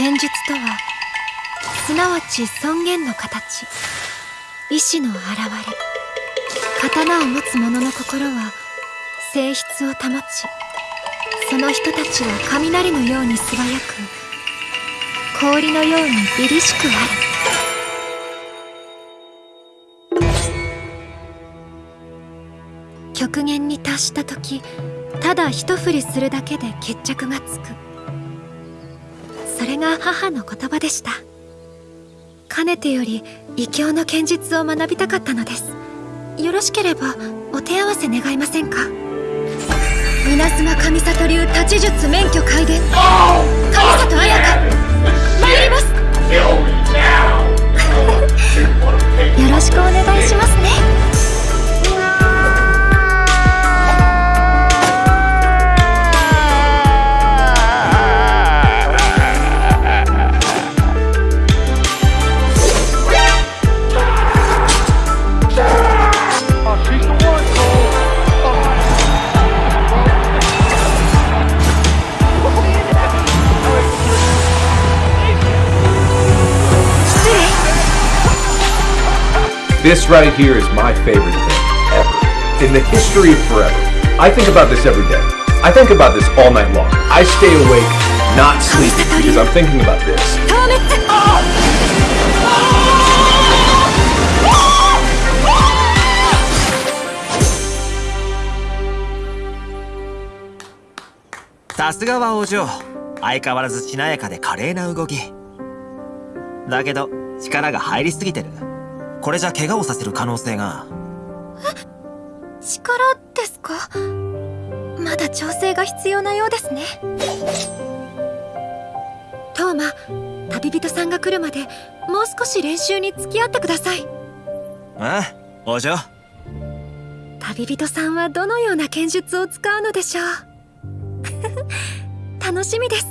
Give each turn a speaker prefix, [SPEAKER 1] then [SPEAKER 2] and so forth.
[SPEAKER 1] 剣術とはすなわち尊厳の形。意志の表れ。刀を持つ者の心は性質を保ちその人たちは雷のように素早く氷のように凛々しくある。極限に達した時ただ一振りするだけで決着がつく。それが母の言葉でした。かねてより異教の剣術を学びたかったのです。よろしければお手合わせ願いませんか？稲妻上里流立ち術免許開伝。
[SPEAKER 2] This right here is my favorite thing ever. In the history of forever. I think about this every day. I think about this all night long. I stay awake, not sleeping, because I'm thinking about this.
[SPEAKER 3] さすがはお嬢相変わらずしなやかで華麗な動きだけど力が入りすぎてる これじゃ怪我をさせる可能性が。
[SPEAKER 1] え力ですか？まだ調整が必要なようですね。トーマ旅人さんが来るまでもう少し練習に付き合ってください。
[SPEAKER 3] ああお嬢
[SPEAKER 1] 旅人さんはどのような剣術を使うのでしょう？楽しみです